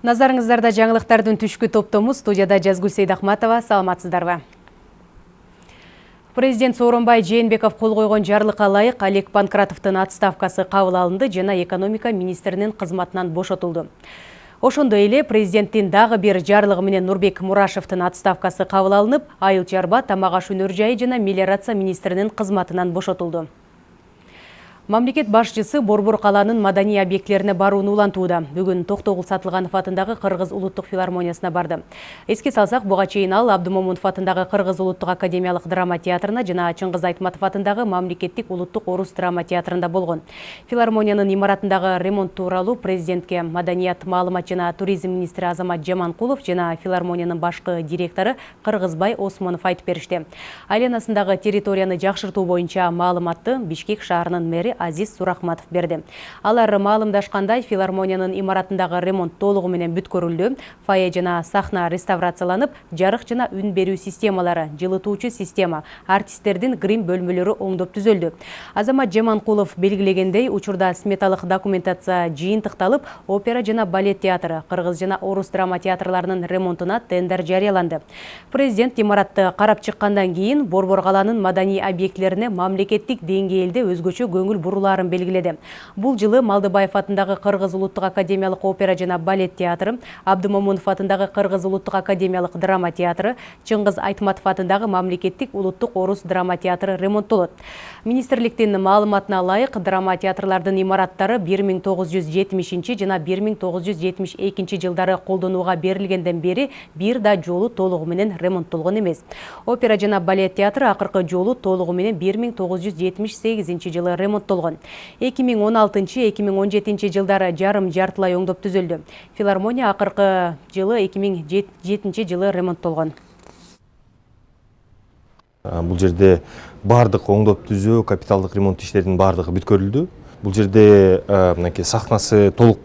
Назарыңыздарда жаңылықтардың түшкі топтому студияда Жазгүл Сейдахматова, саламатсыздарбы. Президент Сооронбай Жээнбеков кол койгон жарлыкка ылайык Олег Панкратовдун отставкасы кабыл алынды жана экономика министринин кызматынан бошотулду. Ошондой эле президенттин дагы бир жарлыгы менен Нурбек Мурашевдин отставкасы кабыл алынып, Айыл Чарба, Тамак аш өнөр жайы жана мелиорация министринин кызматынан. Мамлекет башчысы Борбор калаанын маданий объектилерине барууну улантууда. Бүгүн Токтогул Сатылганов атындагы Кыргыз улуттук филармониясына барды. Эске салсак, буга чейин ал Абдымомунов атындагы Кыргыз улуттук академиялык драма театрына жана Чыңгыз Айтматов атындагы Мамлекеттик улуттук орус драма театрында болгон. Филармониянын имаратындагы ремонт тууралуу президентке маданият, маалымат жана туризм министри Азамат Жаманкулов жана филармониянын башкы директору Кыргызбай Осмонов айтып беришти. Айленасындагы территорияны жакшыртуу боюнча маалыматты Бишкек шаарынын мэри Азиз Сурахматов берди. Алар маалымдашкандай филармониянын имаратындагы ремонт толугу менен бүткөрүлдү. Фае жана сахна реставрацияланып, жарык жана үн берүү системалары, жылытуучу система, артисттердин грим бөлмөлөрү оңдоп түзөлдү. Азамат Жаманкулов белгилегендей, учурда сметалык документация жыйынтыкталып, опера жана балет театры, кыргыз жана орус драма театрларынын ремонтуна тендер жарыяланды. Президент имаратты карап чыккандан кийин Борбор калаанын маданий объектилерине мамлекеттик деңгээлде өзгөчө көңүл бурулаарын белгиледи бул жылы малдыбаев атындагы кыргыз улуттук академиялык опера жана балет театры абдымомунов атындагы кыргыз улуттук академиялык драма театры чыңгыз айтматов атындагы мамлекеттик улуттук орус драма театры ремонттолот министрликтин маалыматына ылайык драма театрлардын имараттары бир миң тогуз жүз жетимишинчи жана бир миң тогуз жүз жетимиш экинчи жылдары колдонууга берилгенден бери бир да жолу толугу менен ремонттолгон эмес опера жана балет театры акыркы жолу толугу менен бир миң тогуз жүз жылы болгон эки миң он алтынчы эки миң он жетинчи жылдары жарым жартылай оңдоп түзүлдү филармония акыркы жылы эки миң жетинчи жылы ремонттолгон бул жерде баардык оңдоп түзөө капиталдык ремонт иштеринин баардыгы бүткөрүлдү бул жерде мынакей сахнасы толук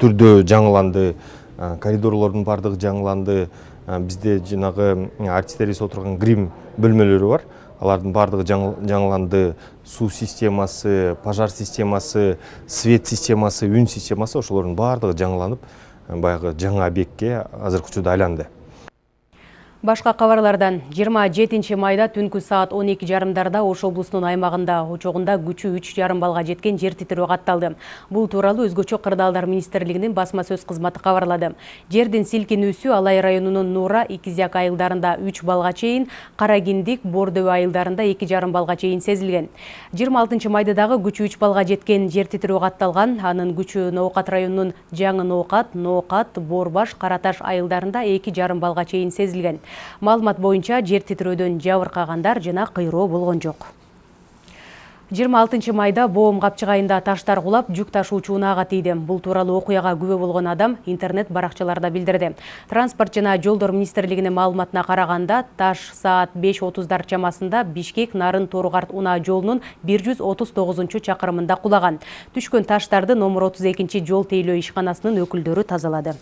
түрдө жаңыланды коридорлордун баардыгы жаңыланды. Бизде жанагы артисттерибиз отурган грим бөлмөлөрү бар. Алардын баардыгы жаңыланды суу системасы пожар системасы свет системасы үн системасы ошолордун баардыгы жаңыланып баягы жаңы объектке азыркы учурда айланды. Башка кабарлардан 27 майда түнкү саат 12 жарымдарда Ош облусунун аймагында учогунда күчү 3 жарым балга жеткен жер титирөө катталды. Бул тууралуу өзгөчө кырдаалдар министрлигинин басма сөз кызматы кабарлады. Жердин силкинүүсү Алай районунун Нура, Икизяк айылдарында 3 балга чейин, Карагиндик, Бордөө айылдарында 2 жарым балга чейин сезилген. 26 майда дагы күчү 3 балга жеткен жер титирөө катталган. Анын күчү Ноокат районунун Жаңы Ноокат, Ноокат, Борбаш, Караташ айылдарында 2 жарым балга чейин сезилген маалымат боюнча жер титирөөдөн жабыркагандар жана кыйроо болгон жок. 26 майда боом капчыгайында таштар кулап жүк ташуучу унаага тийди. Бул тууралуу окуяга күбө болгон адам интернет баракчаларда билдирди. Транспорт жана жолдор министрлигинин маалыматына караганда таш саат беш отуздар чамасында бишкек нарын торугарт унаа жолунун бир жүз отуз тогузунчу чакырымында кулаган. Түшкөн таштарды номер отуз экинчи жол тейлөө ишканасынын өкүлдөрү тазалады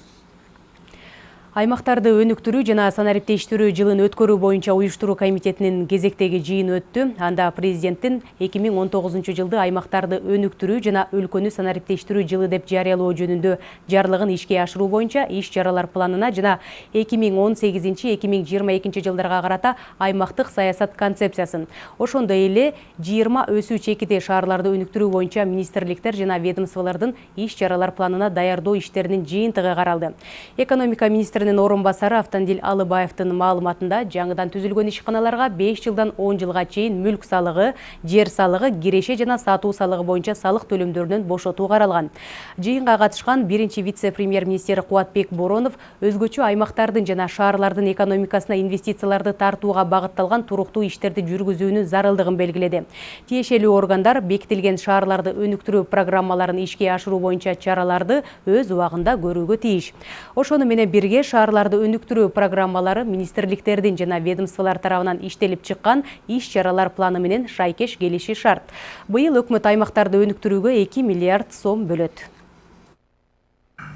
аймактарды өнүктүрүү жана санариптештирүү жылын өткөрүү боюнча уюштуруу комитетинин кезектеги жыйыны өттү. Анда президенттин эки миң он тогузунчу жылды аймактарды өнүктүрүү жана өлкөнү санариптештирүү жылы деп жарыялоо жөнүндө жарлыгын ишке ашыруу боюнча иш чаралар планына жана эки миң он сегизинчи эки миң жыйырма экинчи жылдарга карата аймактык саясат концепциясын ошондой эле жыйырма өсүү чекити шаарларды өнүктүрүү боюнча министрликтер жана ведомстволордун иш чаралар планына даярдоо иштеринин жыйынтыгы каралды. Экономика министри министринин орун басары автандил алыбаевдин маалыматында жаңыдан түзүлгөн ишканаларга беш жылдан он жылга чейин мүлк салыгы жер салыгы киреше жана сатуу салыгы боюнча салык төлөмдөрүнөн бошотуу каралган жыйынга катышкан биринчи вице премьер министр кубатбек боронов өзгөчө аймактардын жана шаарлардын экономикасына инвестицияларды тартууга багытталган туруктуу иштерди жүргүзүүнүн зарылдыгын белгиледи. Тиешелүү органдар бекитилген шаарларды өнүктүрүү программаларын ишке ашыруу боюнча чараларды өз убагында көрүүгө тийиш ошону менен бирге шаарларды өнүктүрүү программалары министрликтердин жана ведомстволор тарабынан иштелип чыккан иш чаралар планы менен шайкеш келиши шарт. Быйыл өкмөт аймактарды өнүктүрүүгө эки миллиард сом бөлөт.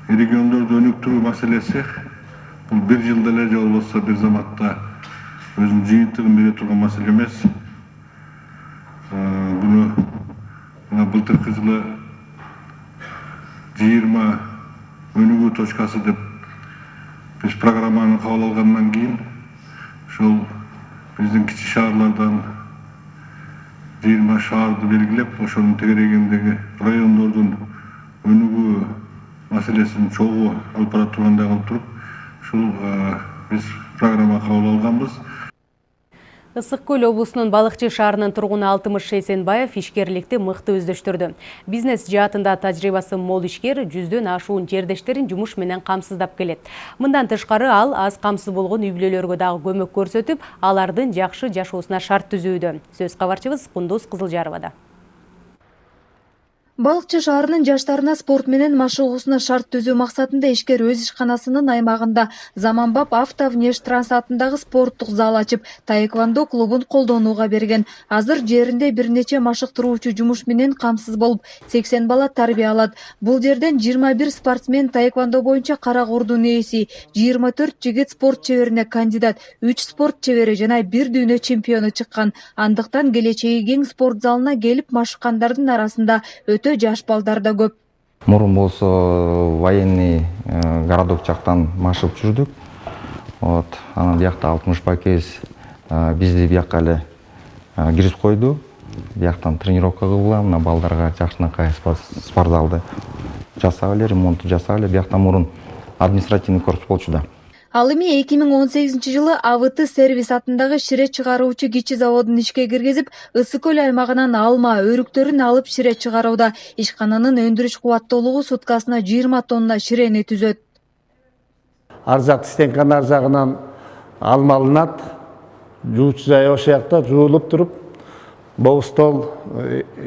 Региондорду өнүктүрүү маселеси бул бир жылда эле же болбосо бир заматта өзүнүн жыйынтыгын бере турган маселе эмес. Буну мына былтыркы жылы жыйырма өнүгүү точкасы деп біз программаны қабыл алғаннан кейін ошол биздин кичи шаарлардан жыйырма шаарды белгилеп ошонун тегерегиндеги райондордун өнүгүү маселесин чогуу алып бара тургандай кылып туруп ушул биз программа кабыл алганбыз ысык көл облусунун балыкчы шаарынын тургуну алтымыш эсенбаев ишкерликти мыкты өздөштүрдү. Бизнес жаатында тажрыйбасы мол ишкер жүздөн ашуун жердештерин жумуш менен камсыздап келет. Мындан тышкары ал аз камсыз болгон үй бүлөлөргө дагы көмөк көрсөтүп алардын жакшы жашоосуна шарт түзүүдө. Сөз кабарчыбыз кундуз кызылжаровада балыкчы шаарынын жаштарына спорт менен машыгуусуна шарт түзүү максатында ишкер өз ишканасынын аймагында заманбап автовнештрans атындагы спорттук зал ачып таэквондо клубун колдонууга берген. Азыр жеринде бир нече машыктыруучу жумуш менен камсыз болуп сексен бала тарбия алат. Бул жерден жыйырма бир спортсмен таэквондо боюнча кара курдун ээси жыйырма төрт жигит спорт чеберине кандидат үч спорт чебери жана бир дүйнө чемпиону чыккан. Андыктан келечеги кең спорт залына келип машыккандардын арасында өтө жаш балдар да көп. Мурун болсо военный э, городок жактан машыгып жүрдүк. Вот анан биякта алтымыш бакез э, бизди бияка эле э, киргизип койду. Бияктан тренировка кылгыла мына балдарга жакшынакай спортзалды жасап эле ремонту жасап эле. Биякта мурун административный корпус болчу да ал эми эки миң он сегизинчи жылы абт сервис атындагы шире чыгаруучу кичи заводун ишке киргизип ысык көл аймагынан алма өрүктөрүн алып шире чыгарууда ишкананын өндүрүш кубаттуулугу суткасына жыйырма тонна ширени түзөт ар жак стенканын ар жагынан алма алынат жуучу жай ошол жакта жуулуп туруп боо стол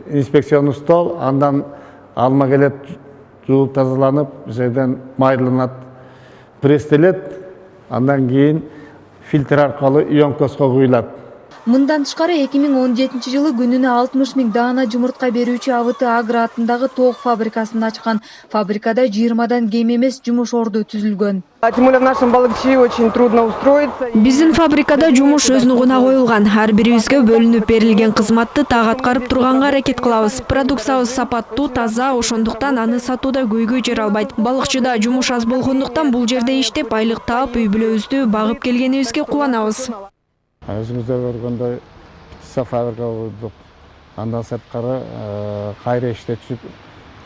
инспекционный стол андан алма келет жуулуп тазаланып жерден майдаланат пресстелет андан кийин фильтр аркылуу ионкоско куюлат мындан тышкары эки миң он жетинчи жылы күнүнө алтымыш миң даана жумуртка берүүчү абт агро атындагы тоок фабрикасын ачкан. Фабрикада жыйырмадан кем эмес жумуш орду түзүлгөн. Тем более в нашем балыкчи очень трудно устроиться биздин фабрикада жумуш өз нугуна коюлган. Ар бирибизге бөлүнүп берилген кызматты так аткарып турганга аракет кылабыз. Продукциябыз сапаттуу таза ошондуктан аны сатууда көйгөй жаралбайт балыкчыда жумуш аз болгондуктан бул жерде иштеп айлык таап үй бүлөбүздү багып келгенибизге кубанабыз өзүңүздөр көргөндөй птица фабрика курдук андан сырткары кайра иштетишип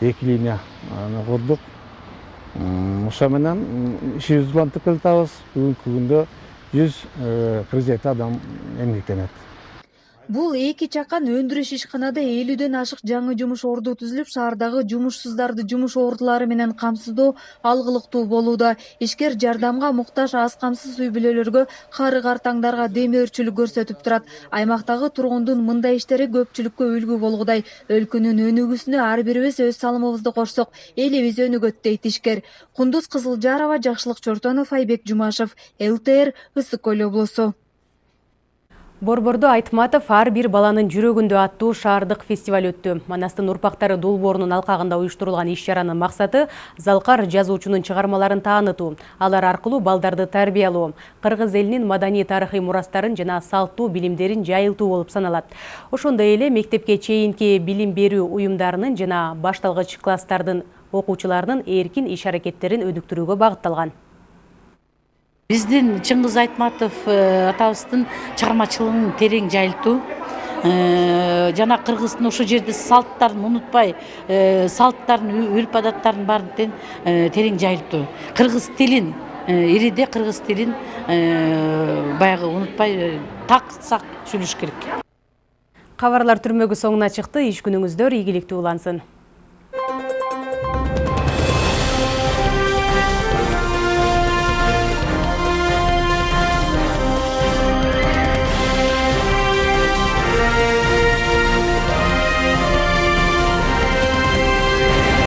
эки линияны курдук ошо менен ишибизди улантып келатабыз бүгүнкү күндө жүз кырк жети адам эмгектенет бул эки чакан өндүрүш ишканада элүүдөн ашык жаңы жумуш орду түзүлүп шаардагы жумушсуздарды жумуш ордулары менен камсыздоо алгылыктуу болууда. Ишкер жардамга муктаж аз камсыз үй бүлөлөргө кары картаңдарга демөөрчүлүк көрсөтүп турат. Аймактагы тургундун мындай иштери көпчүлүккө үлгү болгудай. Өлкөнүн өнүгүүсүнө ар бирибиз өз салымыбызды кошсок элибиз өнүгөт дейт ишкер. Кундуз кызылжарова жакшылык чортонов айбек жумашев лтр ысык көл облусу Борбордо Айтматов ар бир баланын жүрөгүндө аттуу шаардык фестиваль өттү. Манастын урпактары Дулбоорунун алкагында уюштурулган иш чаранын максаты залкар жазуучунун чыгармаларын таанытуу, алар аркылуу балдарды тарбиялоо, кыргыз элинин маданий тарыхый мурастарын жана салттуу билимдерин жайылтуу болуп саналат. Ошондой эле мектепке чейинки билим берүү уюмдарынын жана башталгыч класстардын окуучуларынын эркин иш аракеттерин өнүктүрүүгө багытталган биздин чыңгыз айтматов э, атабыздын чыгармачылыгын терең жайылтуу э, жана кыргыздын ошол жерде салттарын унутпай э, салттарын үрп адаттарын баарын терең жайылтуу кыргыз тилин ириде кыргыз тилин баягы унутпай так сак сүйлөш керек. Кабарлар түрмөгү соңуна чыкты иш күнүңүздөр ийгиликтүү улансын.